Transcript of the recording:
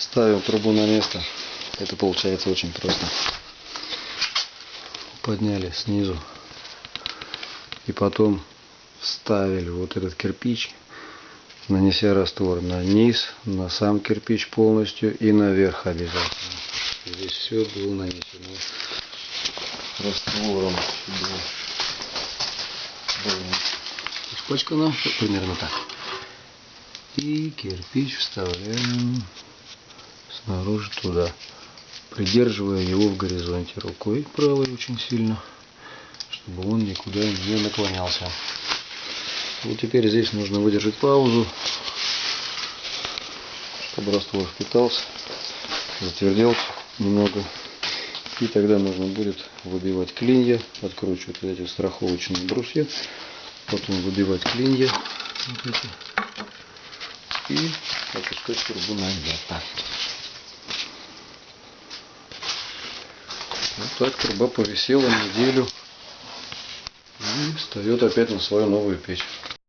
Ставим трубу на место. Это получается очень просто. Подняли снизу. И потом вставили вот этот кирпич, нанеся раствор на низ, на сам кирпич полностью и наверх обязательно. Здесь все было нанесено раствором. Было, испачкано примерно так. И кирпич вставляем снаружи туда, придерживая его в горизонте рукой правой очень сильно, чтобы он никуда не наклонялся. Вот теперь здесь нужно выдержать паузу, чтобы раствор впитался, затвердел немного. И тогда нужно будет выбивать клинья, откручивать эти страховочные брусья, потом выбивать клинья вот эти, и опускать трубу на место. Вот так труба повисела неделю и встает опять на свою новую печь.